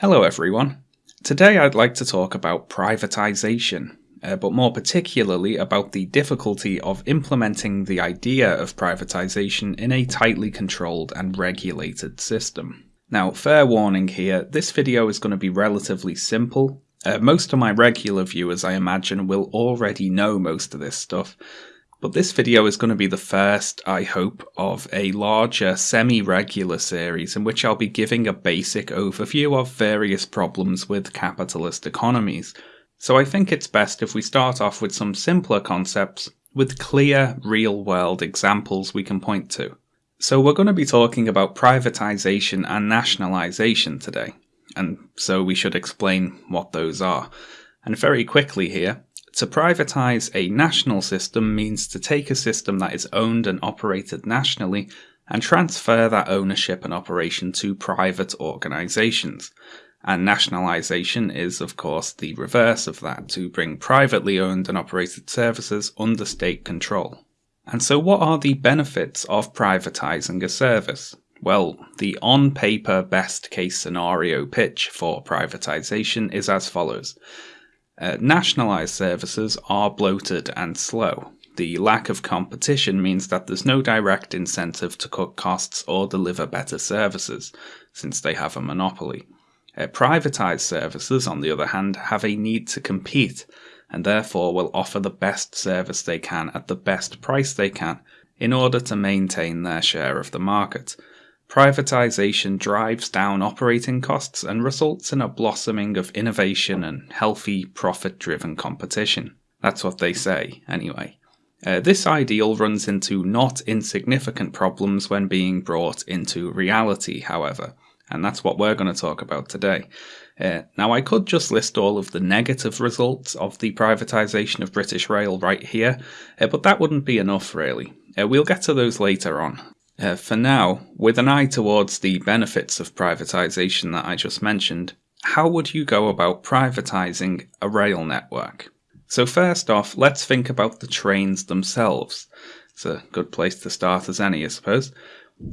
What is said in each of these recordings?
Hello, everyone. Today I'd like to talk about privatization, uh, but more particularly about the difficulty of implementing the idea of privatization in a tightly controlled and regulated system. Now, fair warning here, this video is going to be relatively simple. Uh, most of my regular viewers, I imagine, will already know most of this stuff, but this video is going to be the first, I hope, of a larger semi-regular series in which I'll be giving a basic overview of various problems with capitalist economies. So I think it's best if we start off with some simpler concepts with clear real-world examples we can point to. So we're going to be talking about privatization and nationalization today, and so we should explain what those are. And very quickly here, to privatize a national system means to take a system that is owned and operated nationally and transfer that ownership and operation to private organizations. And nationalization is, of course, the reverse of that, to bring privately owned and operated services under state control. And so, what are the benefits of privatizing a service? Well, the on paper best case scenario pitch for privatization is as follows uh, nationalised services are bloated and slow. The lack of competition means that there's no direct incentive to cut costs or deliver better services, since they have a monopoly. Uh, privatised services, on the other hand, have a need to compete, and therefore will offer the best service they can at the best price they can in order to maintain their share of the market. Privatization drives down operating costs and results in a blossoming of innovation and healthy, profit driven competition. That's what they say, anyway. Uh, this ideal runs into not insignificant problems when being brought into reality, however, and that's what we're going to talk about today. Uh, now, I could just list all of the negative results of the privatisation of British Rail right here, uh, but that wouldn't be enough, really. Uh, we'll get to those later on. Uh, for now, with an eye towards the benefits of privatisation that I just mentioned, how would you go about privatising a rail network? So, first off, let's think about the trains themselves. It's a good place to start as any, I suppose.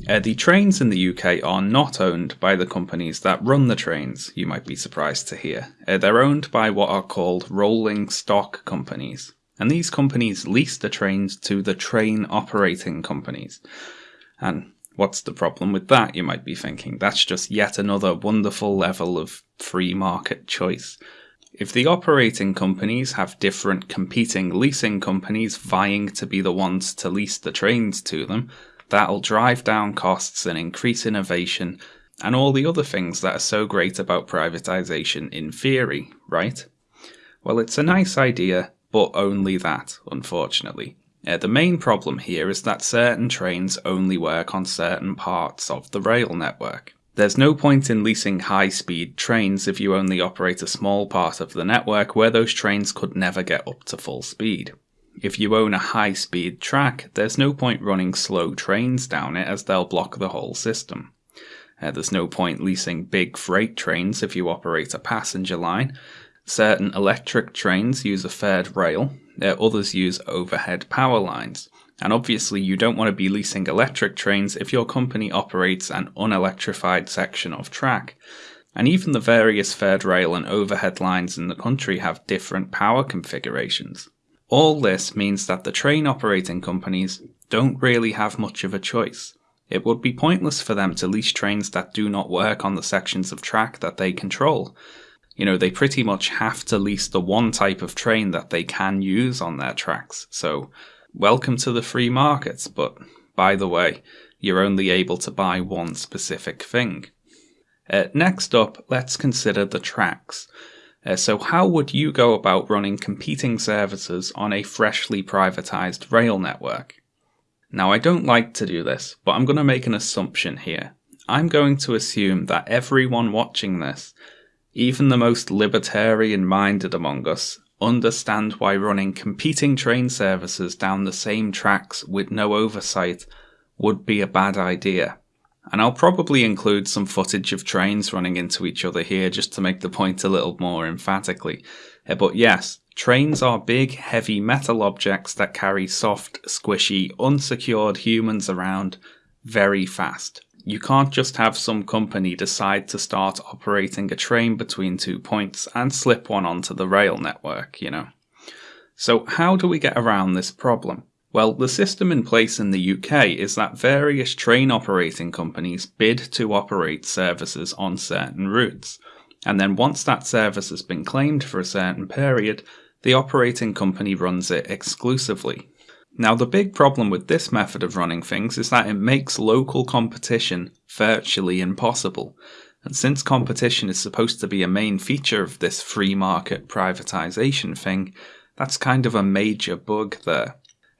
Uh, the trains in the UK are not owned by the companies that run the trains, you might be surprised to hear. Uh, they're owned by what are called rolling stock companies. And these companies lease the trains to the train operating companies. And what's the problem with that, you might be thinking? That's just yet another wonderful level of free market choice. If the operating companies have different competing leasing companies vying to be the ones to lease the trains to them, that'll drive down costs and increase innovation and all the other things that are so great about privatization in theory, right? Well, it's a nice idea, but only that, unfortunately. The main problem here is that certain trains only work on certain parts of the rail network. There's no point in leasing high speed trains if you only operate a small part of the network where those trains could never get up to full speed. If you own a high speed track, there's no point running slow trains down it as they'll block the whole system. Uh, there's no point leasing big freight trains if you operate a passenger line. Certain electric trains use a third rail, others use overhead power lines. And obviously, you don't want to be leasing electric trains if your company operates an unelectrified section of track. And even the various third rail and overhead lines in the country have different power configurations. All this means that the train operating companies don't really have much of a choice. It would be pointless for them to lease trains that do not work on the sections of track that they control, you know, they pretty much have to lease the one type of train that they can use on their tracks. So, welcome to the free markets, but by the way, you're only able to buy one specific thing. Uh, next up, let's consider the tracks. Uh, so, how would you go about running competing services on a freshly privatized rail network? Now, I don't like to do this, but I'm going to make an assumption here. I'm going to assume that everyone watching this even the most libertarian minded among us understand why running competing train services down the same tracks with no oversight would be a bad idea. And I'll probably include some footage of trains running into each other here just to make the point a little more emphatically. Uh, but yes, trains are big, heavy metal objects that carry soft, squishy, unsecured humans around very fast. You can't just have some company decide to start operating a train between two points and slip one onto the rail network, you know. So, how do we get around this problem? Well, the system in place in the UK is that various train operating companies bid to operate services on certain routes, and then once that service has been claimed for a certain period, the operating company runs it exclusively. Now, the big problem with this method of running things is that it makes local competition virtually impossible. And since competition is supposed to be a main feature of this free market privatization thing, that's kind of a major bug there.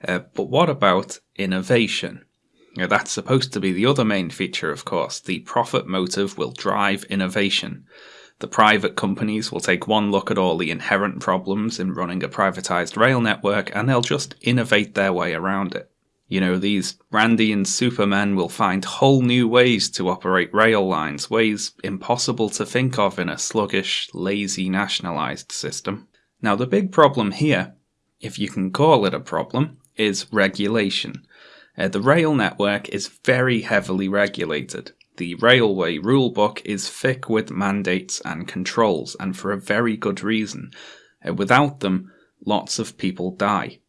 Uh, but what about innovation? Now, that's supposed to be the other main feature, of course. The profit motive will drive innovation. The private companies will take one look at all the inherent problems in running a privatized rail network and they'll just innovate their way around it. You know, these Randian supermen will find whole new ways to operate rail lines, ways impossible to think of in a sluggish, lazy, nationalized system. Now, the big problem here, if you can call it a problem, is regulation. Uh, the rail network is very heavily regulated. The railway rulebook is thick with mandates and controls, and for a very good reason. Uh, without them, lots of people die.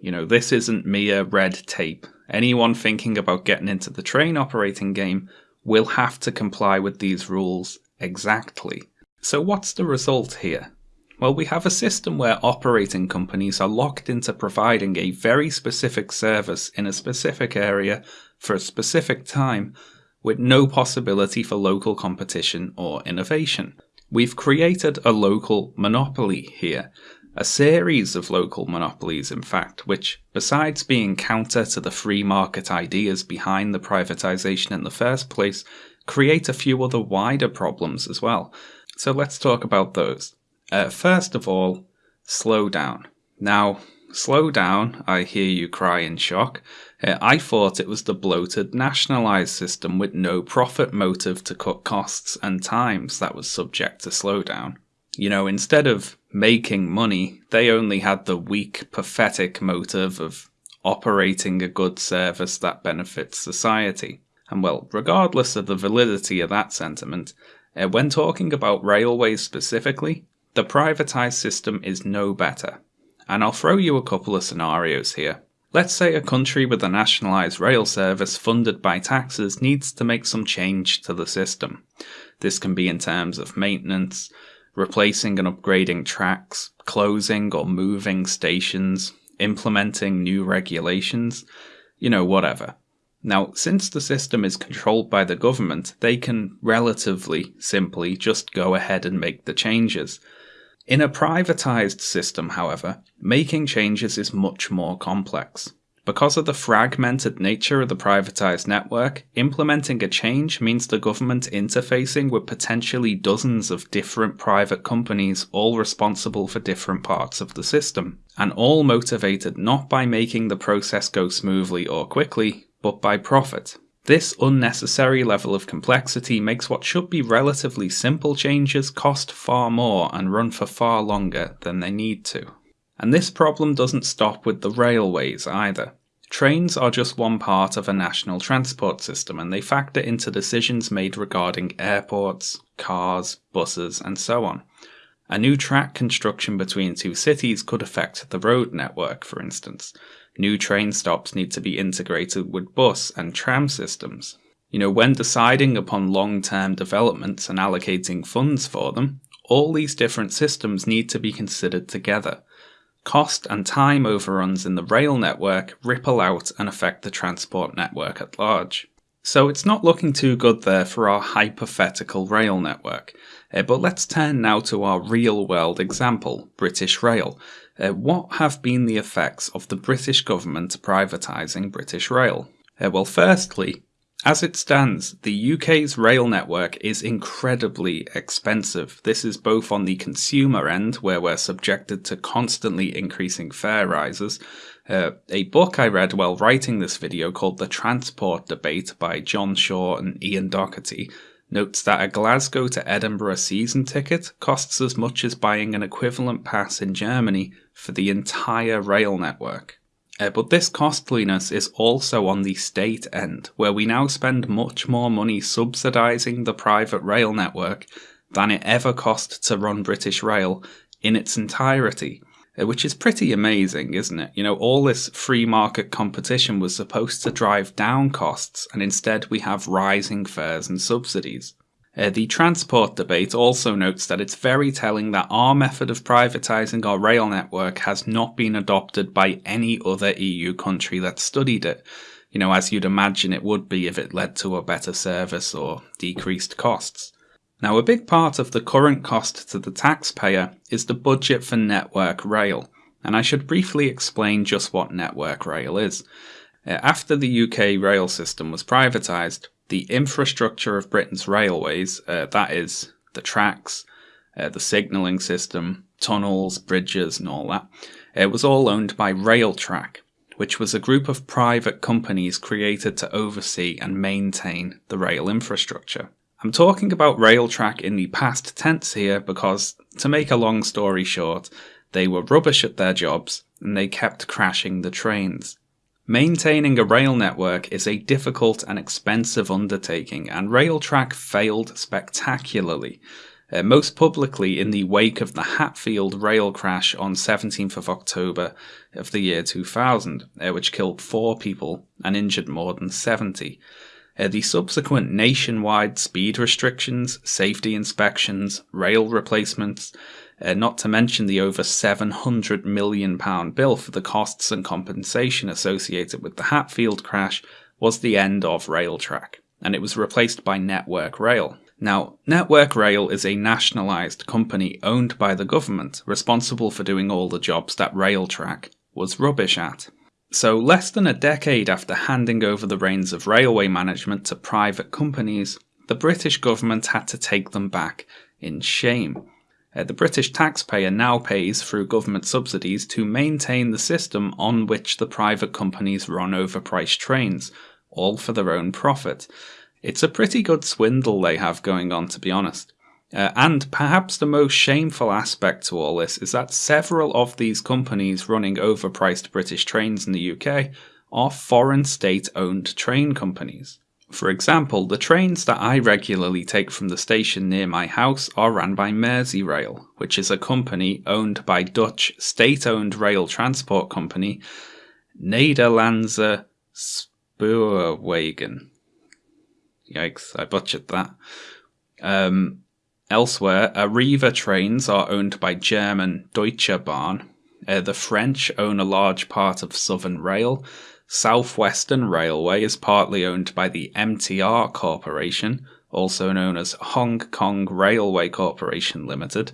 You know, this isn't mere red tape. Anyone thinking about getting into the train operating game will have to comply with these rules exactly. So, what's the result here? Well, we have a system where operating companies are locked into providing a very specific service in a specific area for a specific time with no possibility for local competition or innovation. We've created a local monopoly here, a series of local monopolies, in fact, which, besides being counter to the free market ideas behind the privatization in the first place, create a few other wider problems as well. So let's talk about those. Uh, first of all, slow down. Now, slow down, I hear you cry in shock. Uh, I thought it was the bloated nationalised system with no profit motive to cut costs and times that was subject to slowdown. You know, instead of making money, they only had the weak, pathetic motive of operating a good service that benefits society. And well, regardless of the validity of that sentiment, uh, when talking about railways specifically, the privatised system is no better. And I'll throw you a couple of scenarios here. Let's say a country with a nationalised rail service funded by taxes needs to make some change to the system. This can be in terms of maintenance, replacing and upgrading tracks, closing or moving stations, implementing new regulations, you know, whatever. Now, since the system is controlled by the government, they can relatively simply just go ahead and make the changes. In a privatized system, however, making changes is much more complex. Because of the fragmented nature of the privatized network, implementing a change means the government interfacing with potentially dozens of different private companies, all responsible for different parts of the system, and all motivated not by making the process go smoothly or quickly, but by profit. This unnecessary level of complexity makes what should be relatively simple changes cost far more and run for far longer than they need to. And this problem doesn't stop with the railways either. Trains are just one part of a national transport system and they factor into decisions made regarding airports, cars, buses, and so on. A new track construction between two cities could affect the road network, for instance, New train stops need to be integrated with bus and tram systems. You know, when deciding upon long term developments and allocating funds for them, all these different systems need to be considered together. Cost and time overruns in the rail network ripple out and affect the transport network at large. So it's not looking too good there for our hypothetical rail network. Uh, but let's turn now to our real world example, British Rail, uh, what have been the effects of the British government privatising British Rail? Uh, well, firstly, as it stands, the UK's rail network is incredibly expensive. This is both on the consumer end, where we're subjected to constantly increasing fare rises. Uh, a book I read while writing this video called The Transport Debate by John Shaw and Ian Docherty notes that a Glasgow to Edinburgh season ticket costs as much as buying an equivalent pass in Germany for the entire rail network. Uh, but this costliness is also on the state end, where we now spend much more money subsidising the private rail network than it ever cost to run British Rail in its entirety. Uh, which is pretty amazing, isn't it? You know, all this free market competition was supposed to drive down costs, and instead we have rising fares and subsidies. Uh, the transport debate also notes that it's very telling that our method of privatising our rail network has not been adopted by any other EU country that studied it, you know, as you'd imagine it would be if it led to a better service or decreased costs. Now, a big part of the current cost to the taxpayer is the budget for Network Rail, and I should briefly explain just what Network Rail is. Uh, after the UK rail system was privatised, the infrastructure of Britain's railways, uh, that is, the tracks, uh, the signalling system, tunnels, bridges, and all that, it was all owned by Railtrack, which was a group of private companies created to oversee and maintain the rail infrastructure. I'm talking about Railtrack in the past tense here because, to make a long story short, they were rubbish at their jobs and they kept crashing the trains. Maintaining a rail network is a difficult and expensive undertaking, and Railtrack failed spectacularly. Uh, most publicly in the wake of the Hatfield rail crash on 17th of October of the year 2000, uh, which killed four people and injured more than 70. Uh, the subsequent nationwide speed restrictions, safety inspections, rail replacements, uh, not to mention the over £700 million bill for the costs and compensation associated with the Hatfield crash, was the end of Railtrack, and it was replaced by Network Rail. Now, Network Rail is a nationalised company owned by the government, responsible for doing all the jobs that Railtrack was rubbish at. So, less than a decade after handing over the reins of railway management to private companies, the British government had to take them back in shame. Uh, the British taxpayer now pays through government subsidies to maintain the system on which the private companies run overpriced trains, all for their own profit. It's a pretty good swindle they have going on, to be honest. Uh, and perhaps the most shameful aspect to all this is that several of these companies running overpriced British trains in the UK are foreign state owned train companies. For example, the trains that I regularly take from the station near my house are ran by Merseyrail, which is a company owned by Dutch state owned rail transport company Nederlandse Spoorwegen. Yikes, I butchered that. Um, Elsewhere, Arriva trains are owned by German Deutsche Bahn. Uh, the French own a large part of Southern Rail. Southwestern Railway is partly owned by the MTR Corporation, also known as Hong Kong Railway Corporation Limited.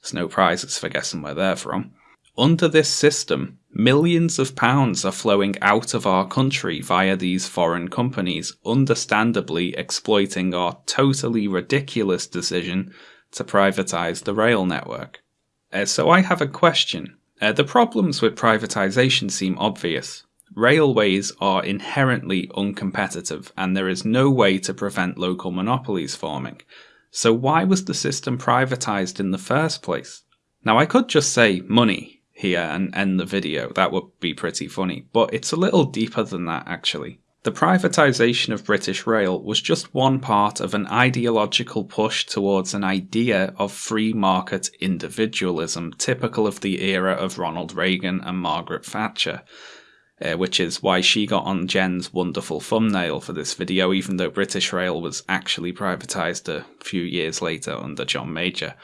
There's no prizes for guessing where they're from. Under this system, millions of pounds are flowing out of our country via these foreign companies, understandably exploiting our totally ridiculous decision to privatise the rail network. Uh, so I have a question. Uh, the problems with privatisation seem obvious. Railways are inherently uncompetitive, and there is no way to prevent local monopolies forming. So why was the system privatised in the first place? Now I could just say money, here and end the video. That would be pretty funny, but it's a little deeper than that actually. The privatisation of British Rail was just one part of an ideological push towards an idea of free market individualism, typical of the era of Ronald Reagan and Margaret Thatcher. Uh, which is why she got on Jen's wonderful thumbnail for this video, even though British Rail was actually privatised a few years later under John Major.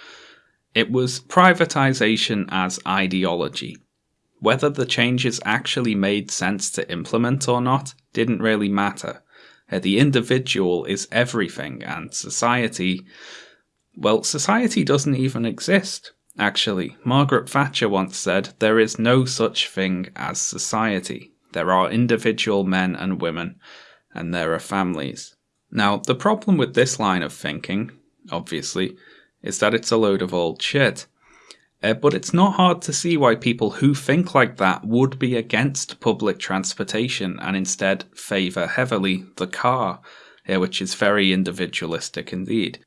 It was privatization as ideology. Whether the changes actually made sense to implement or not didn't really matter. Uh, the individual is everything, and society. Well, society doesn't even exist. Actually, Margaret Thatcher once said there is no such thing as society. There are individual men and women, and there are families. Now, the problem with this line of thinking, obviously, is that it's a load of old shit. Uh, but it's not hard to see why people who think like that would be against public transportation and instead favour heavily the car, uh, which is very individualistic indeed.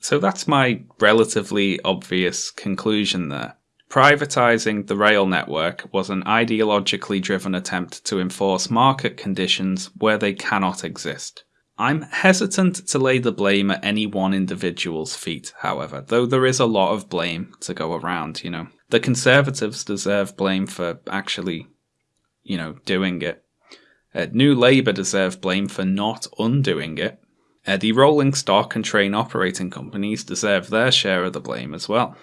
So that's my relatively obvious conclusion there. privatising the rail network was an ideologically driven attempt to enforce market conditions where they cannot exist. I'm hesitant to lay the blame at any one individual's feet, however, though there is a lot of blame to go around, you know. The Conservatives deserve blame for actually, you know, doing it. Uh, New Labour deserve blame for not undoing it. Uh, the rolling stock and train operating companies deserve their share of the blame as well.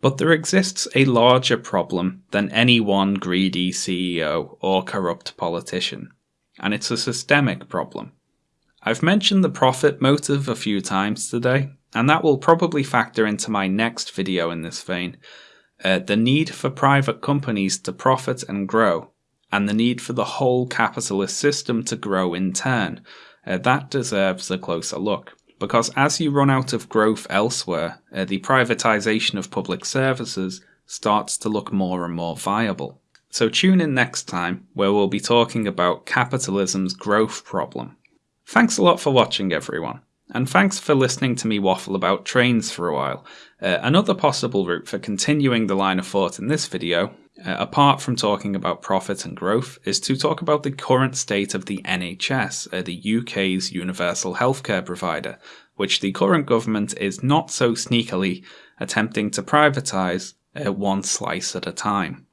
But there exists a larger problem than any one greedy CEO or corrupt politician, and it's a systemic problem. I've mentioned the profit motive a few times today, and that will probably factor into my next video in this vein. Uh, the need for private companies to profit and grow, and the need for the whole capitalist system to grow in turn, uh, that deserves a closer look. Because as you run out of growth elsewhere, uh, the privatization of public services starts to look more and more viable. So tune in next time, where we'll be talking about capitalism's growth problem. Thanks a lot for watching, everyone. And thanks for listening to me waffle about trains for a while. Uh, another possible route for continuing the line of thought in this video uh, apart from talking about profit and growth, is to talk about the current state of the NHS, uh, the UK's universal healthcare provider, which the current government is not so sneakily attempting to privatise uh, one slice at a time.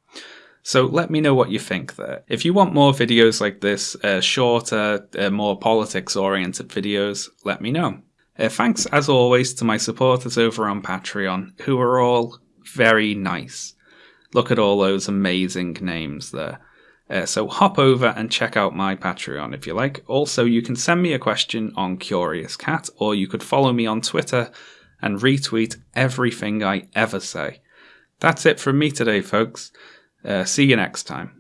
So let me know what you think there. If you want more videos like this, uh, shorter, uh, more politics oriented videos, let me know. Uh, thanks as always to my supporters over on Patreon, who are all very nice. Look at all those amazing names there. Uh, so hop over and check out my Patreon if you like. Also, you can send me a question on Curious Cat, or you could follow me on Twitter and retweet everything I ever say. That's it from me today, folks. Uh, see you next time.